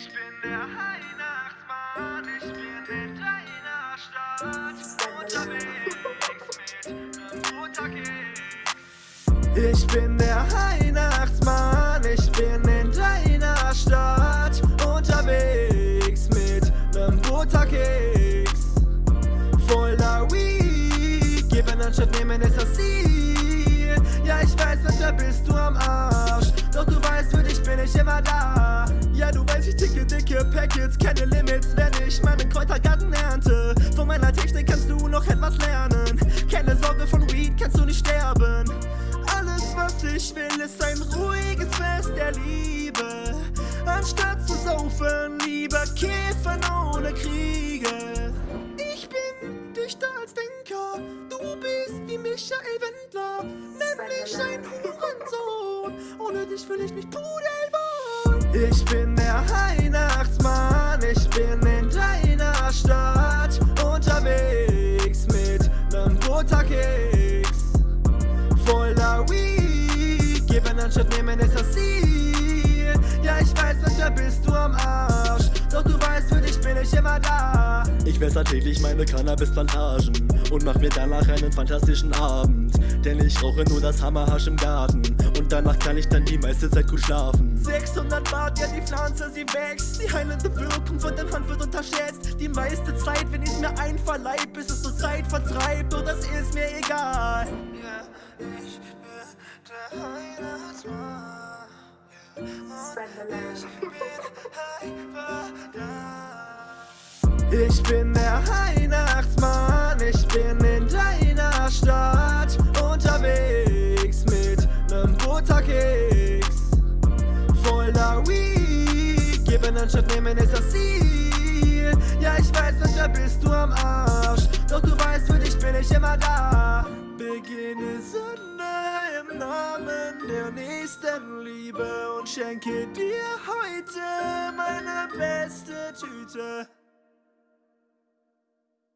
Ich bin der Weihnachtsmann, ich bin in deiner Stadt unterwegs mit nem Butterkeks. Ich bin der Weihnachtsmann, ich bin in deiner Stadt unterwegs mit nem Butterkeks. Voller Weed, geben anstatt nehmen ist das Ziel. Ja, ich weiß, manchmal bist du am Arsch, doch du weißt, für dich bin ich immer da. Ich ticke dicke Packets, keine Limits, wenn ich meinen Kräutergarten ernte. Von meiner Technik kannst du noch etwas lernen. Keine Sorge, von Weed kannst du nicht sterben. Alles, was ich will, ist ein ruhiges Fest der Liebe. Anstatt zu saufen, lieber kiffen ohne Kriege. Ich bin dichter als Denker, du bist wie Michael Wendler, nämlich ein Hurensohn. Ohne dich will ich nicht pudeln. Ich bin der Weihnachtsmann, ich bin in deiner Stadt unterwegs mit nem Butterkeks. Voller Weed, geben anstatt nehmen ist das Ziel. Ja, ich weiß, manchmal bist du am Arsch, doch du weißt, für dich bin ich immer da. Ich wässer täglich meine Cannabisplantagen und mach mir danach einen fantastischen Abend. Denn ich rauche nur das Hammerhasch im Garten und danach kann ich dann die meiste Zeit gut schlafen. 600 Watt, ja die Pflanze, sie wächst. Die heilende Wirkung von dem Hanf wird unterschätzt. Die meiste Zeit, wenn ich's mir einverleib Bis es so Zeit vertreibt, oh das ist mir egal. Ja, ich bin der Weihnachtsmann Und ich bin einfach Ich bin der Weihnachtsmann anstatt nehmen ist das Ziel. Ja, ich weiß, manchmal bist du am Arsch, doch du weißt, für dich bin ich immer da. Beginne Sünde im Namen der nächsten Liebe und schenke dir heute meine beste Tüte.